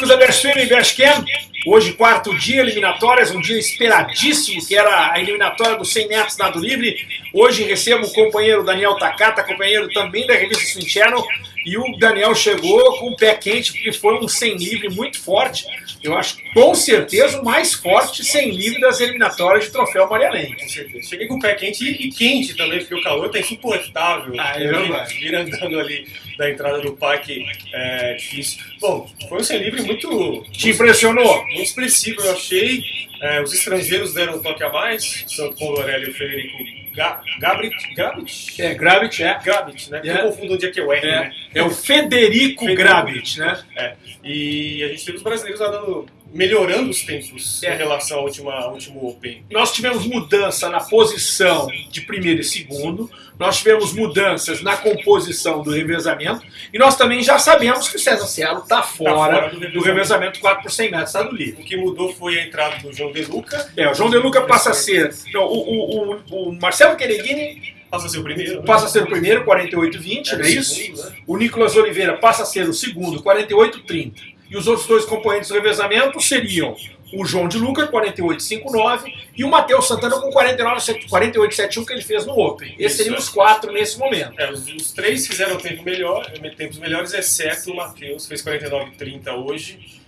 amigos da BSFM e BSCam. Hoje, quarto dia, eliminatórias, um dia esperadíssimo, que era a eliminatória dos 100 metros nado livre. Hoje recebo o companheiro Daniel Takata, companheiro também da revista Swim Channel, e o Daniel chegou com o pé quente, porque foi um 100 livre muito forte. Eu acho, com certeza, o mais forte 100 livre das eliminatórias de troféu Marialense. Com certeza. Cheguei com o pé quente e, e quente também, porque o calor tá insuportável. Ah, é. Vir andando ali da entrada do parque é difícil. Bom, foi um 100 livre muito... Te impressionou? Muito expressivo, eu achei. É, os estrangeiros deram um toque a mais, Santo Condorelli e o Federico Ga Gabrit, Gabrit? É, Gravit, é. Gabrit, né? É. Eu confundo onde é que é o R, É, né? é o Federico Federico. Gravit, né? É. E a gente teve os brasileiros lá dando, melhorando os tempos É. em relação ao, última, ao último Open. Nós tivemos mudança na posição de primeiro e segundo, nós tivemos mudanças na composição do revezamento, e nós também já sabemos que o César Cielo está fora, fora do do, revezamento. revezamento 4 por 100 metros, está do livre. O que mudou foi a entrada do João De Luca, É, o João De Luca passa a ser. Não, o, o, o, o Marcelo Quereguini passa a ser o primeiro. né? passa a ser o primeiro, 48,20, É, não é isso? segundo, né? O Nicolas Oliveira passa a ser o segundo, 48,30. E os outros dois componentes do revezamento seriam o João de Luca, 48,59, e o Matheus Santana com 49, 48,71 que ele fez no Open. Esses seriam é. os quatro nesse momento. É, os, os três fizeram tempo melhor, tempos melhores, exceto o Matheus, fez 49,30 hoje.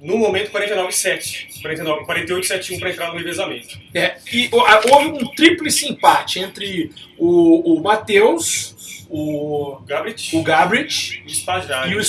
No momento, 49,7. 49 48,71 para entrar no revezamento. É, e houve um tríplice empate entre o, o Matheus, o, Gabrit o Gabriel e o Spajari. E o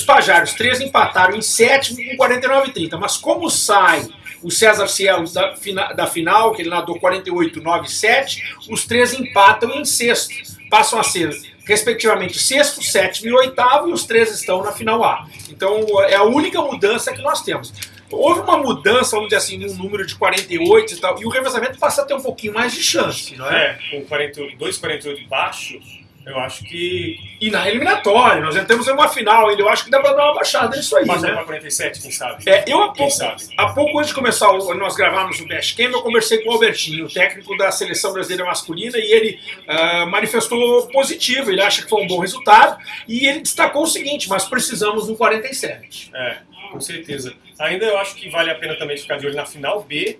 os três empataram em sétimo com 49,30. Mas como sai o César Cielo da, fina- da final, que ele nadou 48,97, os três empatam em sexto. Passam a ser, respectivamente, sexto, sétimo e oitavo, e os três estão na final A. Então é a única mudança que nós temos. Houve uma mudança, vamos dizer assim, no número de 48 e tal, e o revezamento passa a ter um pouquinho mais de chance, não é? É, com 48, 2,48 baixo, eu acho que E na eliminatória, nós entramos em uma final ainda, eu acho que dá pra dar uma baixada nisso aí, passa né? para 47, quem sabe? É, eu há Quem pouco, sabe? há pouco antes de começar, o- nós gravarmos o Best Camp, eu conversei com o Albertinho, técnico da seleção brasileira masculina, e ele ah, manifestou positivo, ele acha que foi um bom resultado, e ele destacou o seguinte, mas precisamos do 47. É, com certeza. Ainda eu acho que vale a pena também ficar de olho na final B,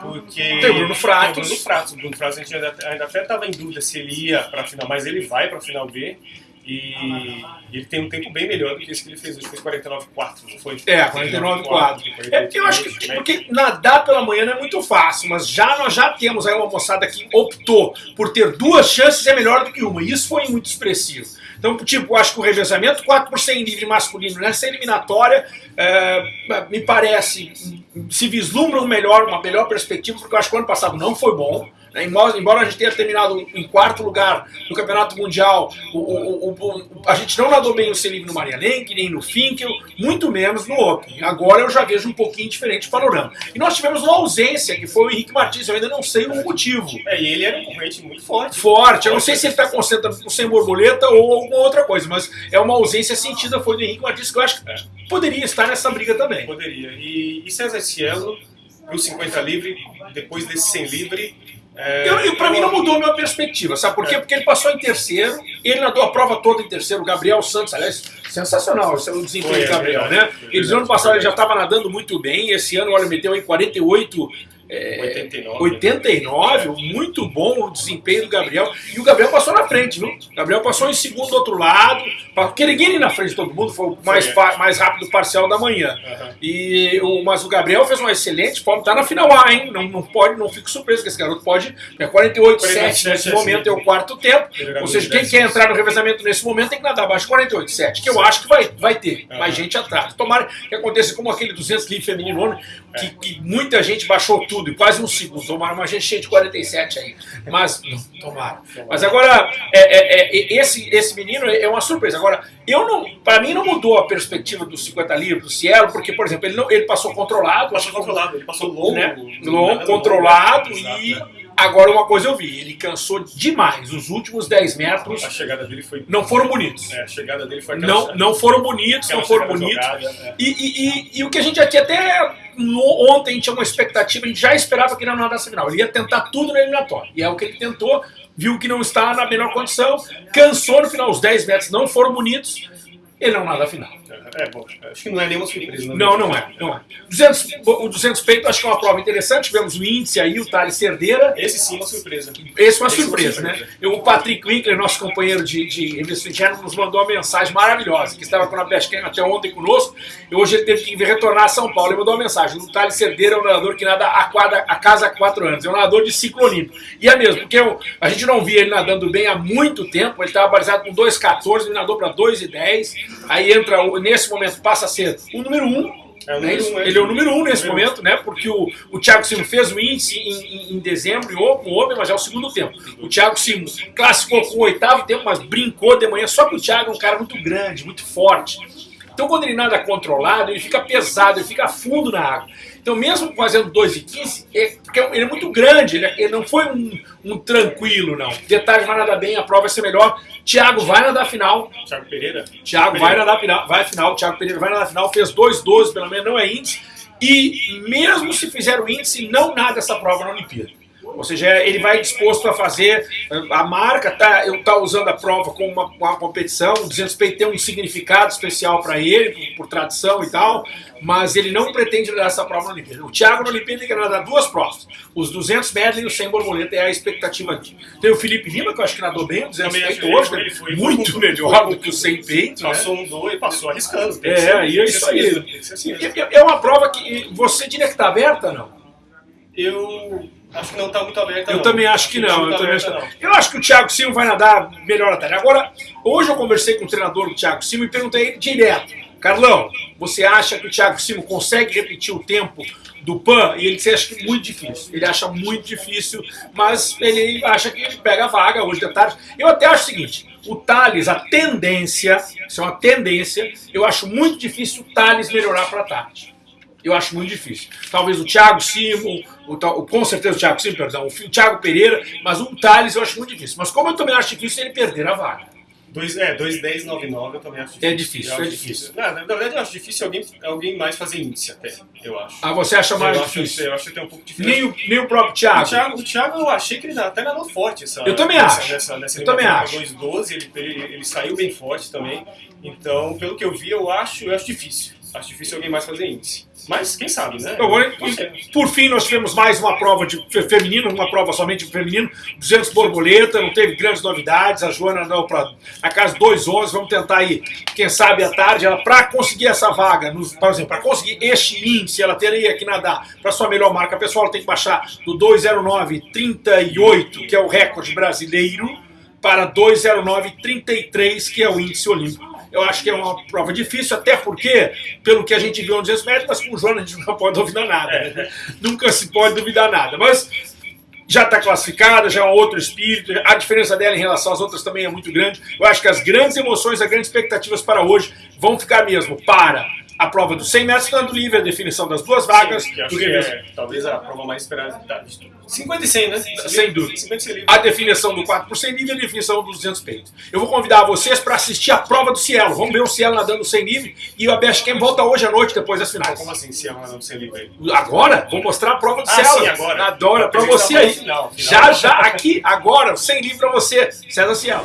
porque. Tem o Bruno Fratos. Tem o Bruno Fratos. O Bruno Fratos a gente ainda, ainda até estava em dúvida se ele ia para a final, mas ele vai para a final B. E ele tem um tempo bem melhor do que esse que ele fez hoje, fez 49,4, não foi? É, 49,4. É, eu acho que porque nadar pela manhã não é muito fácil, mas já nós já temos aí uma moçada que optou por ter duas chances é melhor do que uma. E isso foi muito expressivo. Então, tipo, eu acho que o revezamento 4 por 100 livre masculino nessa eliminatória é, me parece se vislumbra um melhor, uma melhor perspectiva, porque eu acho que o ano passado não foi bom. Né? Embora, a gente tenha terminado em quarto lugar no Campeonato Mundial, o, o- o- o- a gente não nadou bem o livre no Marianenque, nem no Finkel, muito menos no Open. Agora eu já vejo um pouquinho diferente o panorama. E nós tivemos uma ausência, que foi o Henrique Martins, eu ainda não sei o motivo. É, e ele era um concorrente muito forte. Forte, eu não sei se ele está concentrado sem borboleta ou alguma outra coisa, mas é uma ausência sentida, foi do Henrique Martins, que eu acho que poderia estar nessa briga também. Poderia. E, e César Cielo, pro 50 livre, depois desse 100 livre. É, Eu, eu, pra mim não mudou a minha perspectiva, sabe por quê? É. Porque ele passou em terceiro, ele nadou a prova toda em terceiro, o Gabriel Santos, aliás, sensacional esse é o desempenho do é Gabriel, né? no verdade, ano passado ele já estava nadando muito bem, esse ano olha, meteu em 48, é, 89. 89, muito bom o desempenho do Gabriel. E o Gabriel passou na frente, viu? O Gabriel passou em segundo do outro lado. Quereguini na frente de todo mundo, foi o mais, Foi, mais rápido parcial da manhã. Aham. E o, mas o Gabriel fez uma excelente, pode estar na final A, hein? Não, não pode, não fico surpreso que esse garoto pode. É 48, 7 nesse momento, é o quarto tempo. Ou seja, quem quer entrar no revezamento nesse momento tem que nadar abaixo de 48, 7, que eu acho que vai, vai ter Aham. mais gente atrás. Tomara que aconteça como aquele 200 livre feminino, né? Que, que muita gente baixou tudo, e quase um segundo. Tomara uma gente cheia de 47 aí. Mas, não, tomara. Mas agora, é, é, é, esse, esse menino é uma surpresa. Agora, eu não, para mim não mudou a perspectiva dos 50 livros do Cielo, porque, por exemplo, ele, não, ele passou controlado, Passou controlado, ele passou longo. né? longo, controlado e é. Agora uma coisa eu vi, ele cansou demais. Os últimos 10 metros A chegada dele foi. não foram bonitos. É, a chegada dele foi aquela Não, não foram bonitos, não foram bonitos. jogada, é. E, e- e- e o que a gente aqui até no- ontem tinha uma expectativa, a gente já esperava que ele não nadasse final. Ele ia tentar tudo na eliminatória. E é o que ele tentou, viu que não está na melhor condição, cansou no final, os 10 metros não foram bonitos, ele não nada a final. É, bom, acho que não é nenhuma surpresa. Não, não é. Não é. 200, o 200 peito acho que é uma prova interessante. Tivemos o índice aí, o Thales Cerdeira. Esse sim é uma surpresa. Esse é uma Esse surpresa, uma surpresa, né? Eu, o Patrick Winkler, nosso companheiro de, de interna, nos mandou uma mensagem maravilhosa, que estava com a Bestcam até ontem conosco, e hoje ele teve que retornar a São Paulo. Ele mandou uma mensagem. O Thales Cerdeira é um nadador que nada a, quadra, a casa há quatro anos. É um nadador de ciclo olímpico. E é mesmo, porque eu, a gente não via ele nadando bem há muito tempo. Ele estava balizado com 2,14, ele nadou para 2,10. Aí entra, nesse momento, passa a ser o número 1. Um, é né? um, ele é o número um nesse momento, né? Porque o, o Thiago Simo fez o índice em, em, em dezembro com o homem, mas é o segundo tempo. O Thiago Simo classificou com o oitavo tempo, mas brincou de manhã. Só que o Thiago é um cara muito grande, muito forte. Então quando ele nada controlado, ele fica pesado, ele fica fundo na água. Então mesmo fazendo 2,15, é, ele é muito grande, ele, é, ele não foi um, um, tranquilo, não. Detalhe, vai nadar bem, a prova vai ser melhor. Thiago vai nadar final. Thiago Pereira? Thiago vai nadar final, vai final, Thiago Pereira vai nadar final, fez 2,12 pelo menos, não é índice. E mesmo se fizer o índice, não nada essa prova na Olimpíada. Ou seja, ele vai disposto a fazer, a marca tá, eu tá usando a prova como uma, uma competição, o 200 peito tem um significado especial para ele, por, por, tradição e tal, mas ele não pretende nadar essa prova na Olimpíada. O Thiago na Olimpíada quer nadar duas provas, os 200 medley e o 100 borboleta, é a expectativa aqui. Tem o Felipe Lima, que eu acho que nadou bem, o 200 peito hoje, né? foi muito melhor do que o 100 peito. Né? Passou um dois, passou arriscando. É, e é isso aí. Assim é uma prova que você diria que está aberta, não? Eu Acho que não está muito aberta. Eu não. também acho que, não. Eu, também acho... não. eu acho que o Thiago Silva vai nadar melhor à tarde. Agora, hoje eu conversei com o treinador do Thiago Silva e perguntei direto: Carlão, você acha que o Thiago Silva consegue repetir o tempo do PAN? E ele disse: acha que muito difícil. Ele acha muito difícil, mas ele acha que ele pega a vaga hoje de tarde. Eu até acho o seguinte: o Thales, a tendência, isso é uma tendência, eu acho muito difícil o Thales melhorar para tarde. Eu acho muito difícil. Talvez o Thiago Simo, o, o, com certeza o Thiago Simo, perdão, o Thiago Pereira, mas o Thales eu acho muito difícil. Mas como eu também acho difícil ele perder a vaga. Dois, é, 2,1099 eu também acho difícil. É difícil, é difícil. difícil. Não, na verdade eu acho difícil alguém, alguém mais fazer índice até, eu acho. Ah, você acha mais eu difícil? Acho, eu acho tem um pouco difícil. Nem o, nem o próprio Thiago. O Thiago, o Thiago eu achei que ele até nadou forte essa Eu também nessa, acho. Nessa, nessa eu também acho. 2,12 ele, ele, ele saiu bem forte também. Então, pelo que eu vi, eu acho, eu acho difícil. Acho difícil alguém mais fazer índice. Mas quem sabe, né? Agora, por fim, nós tivemos mais uma prova de feminino, uma prova somente de feminino, 200 borboleta, não teve grandes novidades, a Joana não para a casa 211, vamos tentar aí, quem sabe à tarde, ela para conseguir essa vaga, por exemplo, para conseguir este índice, ela teria que nadar para sua melhor marca pessoal, ela tem que baixar do 209,38, que é o recorde brasileiro, para 209,33, que é o índice olímpico. Eu acho que é uma prova difícil, até porque, pelo que a gente viu nos 200 metros, mas com o Jonas a gente não pode duvidar nada. Né? Nunca se pode duvidar nada. Mas já está classificada, já é um outro espírito, a diferença dela em relação às outras também é muito grande. Eu acho que as grandes emoções, as grandes expectativas para hoje vão ficar mesmo para a prova dos 100 metros estando livre, a definição das duas vagas. Sim, que é, talvez a prova mais esperada. 50 e 100, né? Sem dúvida. A definição do 4 por 100 livre e a definição dos 200 peitos. Eu vou convidar vocês para assistir a prova do Cielo. Vamos ver o Cielo nadando sem livre e a Best Camp volta hoje à noite depois das finais. Como assim, Cielo nadando sem livre? Agora? Vou mostrar a prova do ah, Cielo. Sim, agora. Adora, para você aí. Final, final. Já, já, aqui, agora, sem livre para você, César Cielo.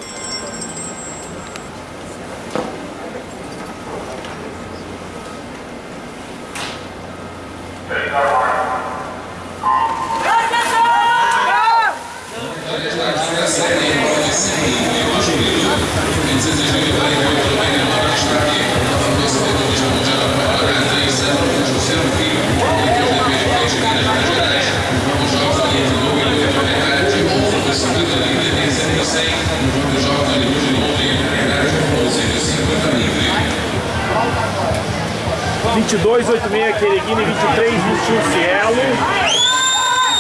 18,6 Quereguine, 23, 21 Cielo.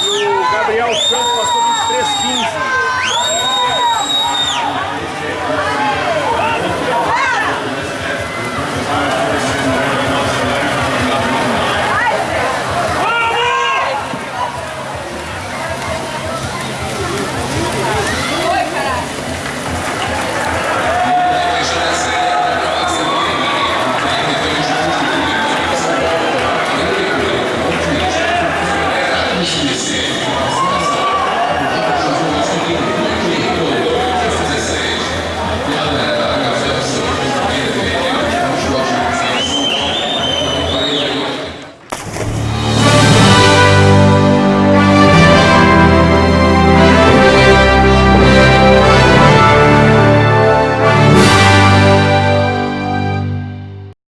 E o Gabriel Santos passou 15